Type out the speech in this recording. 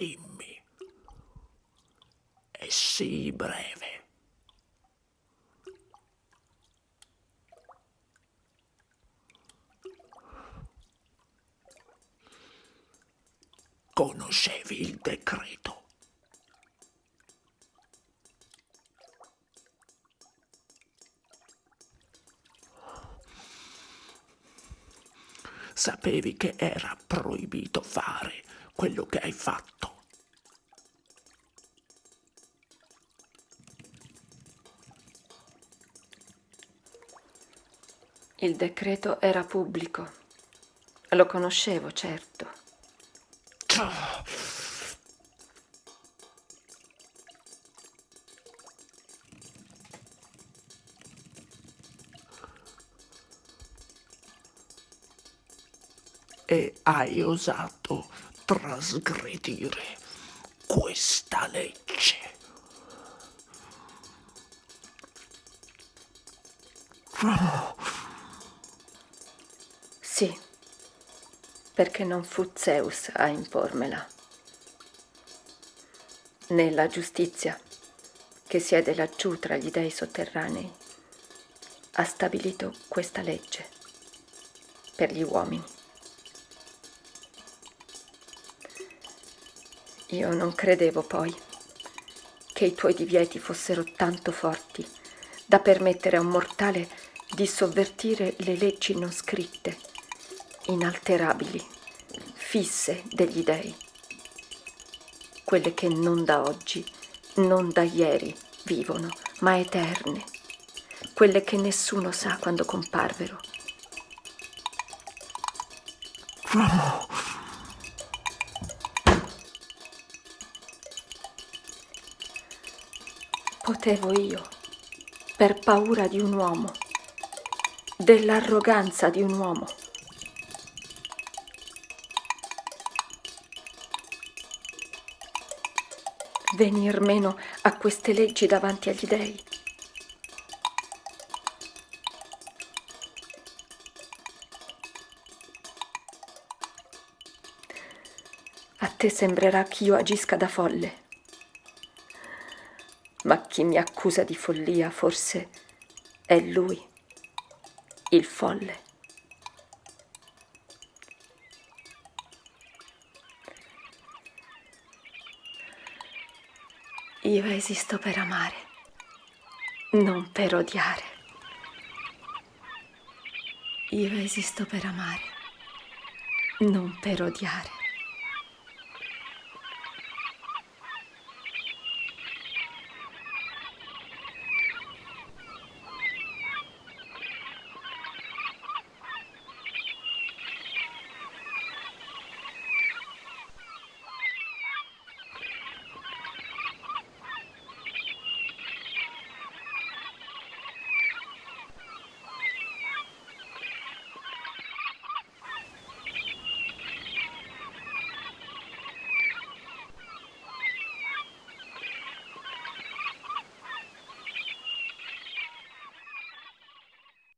dimmi. È sì breve. Conoscevi il decreto? Sapevi che era proibito fare quello che hai fatto. Il decreto era pubblico. Lo conoscevo, certo. E hai osato trasgredire questa legge. Sì, perché non fu Zeus a impormela, né la giustizia che siede laggiù tra gli dei sotterranei ha stabilito questa legge per gli uomini. Io non credevo poi che i tuoi divieti fossero tanto forti da permettere a un mortale di sovvertire le leggi non scritte, inalterabili, fisse degli dei, quelle che non da oggi, non da ieri vivono, ma eterne, quelle che nessuno sa quando comparvero. Potevo io, per paura di un uomo, dell'arroganza di un uomo. Venir meno a queste leggi davanti agli dei. A te sembrerà che io agisca da folle ma chi mi accusa di follia forse è lui, il folle. Io esisto per amare, non per odiare. Io esisto per amare, non per odiare.